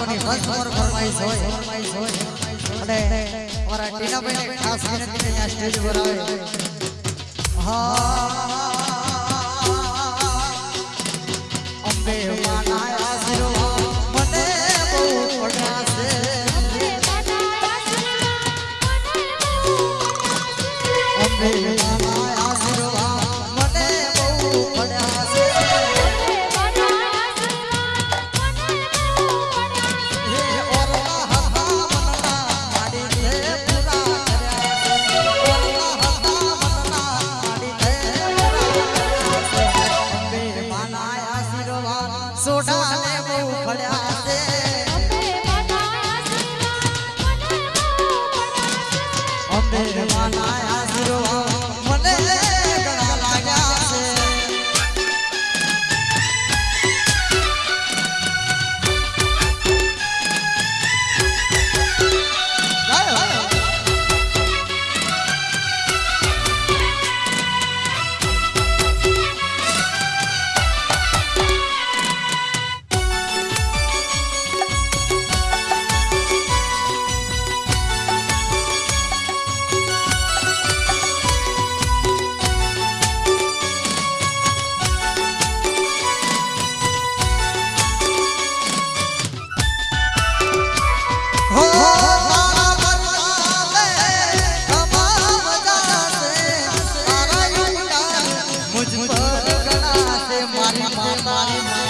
લોકોની મનસમોર ફરમાઈશ હોય. અને અમારા ટીનાભાઈને ખાસ વિનંતી કરીને આ સ્ટેજ પર આવે. હા. સોડા બહુ ખડ્યા છે. ઘણા છે મારી મારી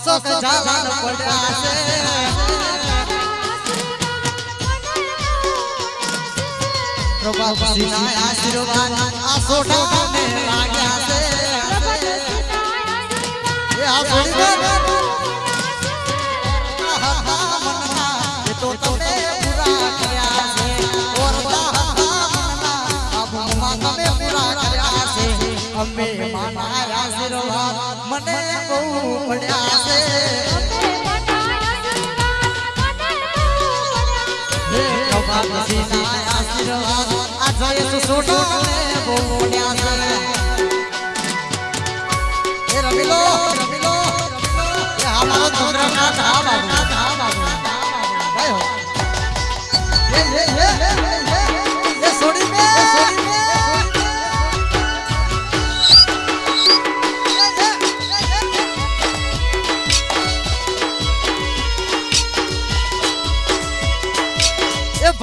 અશોક ઝાલાન પડ્યા છે. પ્રભાતસિંહના આશીર્વાદ આ સોઢાને ને છે માના આશીર્વાદ મને બહુ પડ્યા છે હે પ્રભાતસિંહના આશીર્વાદ આ જયેશ સોઢાને બહુ પડ્યા છે એ રમીલો રમીલો એ અમારો ચંદ્રનાથ હા બાબુ હા બાબુ ગયો એ એ એ એ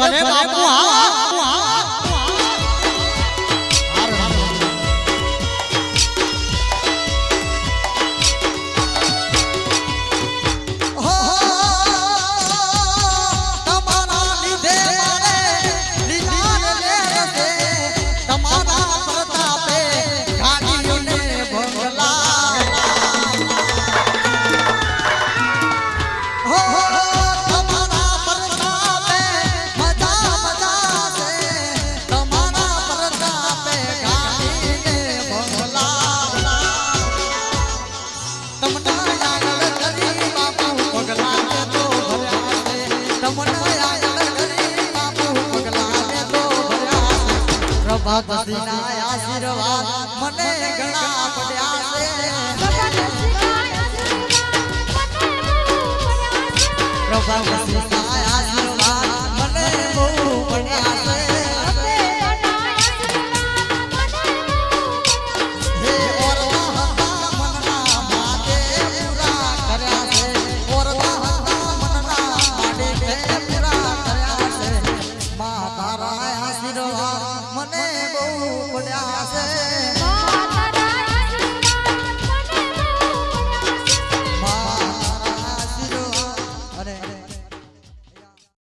એ ભલે પ્રભાતસિંહના આશીર્વાદ મને ઘણા પડ્યા છે. પ્રભાતસિંહના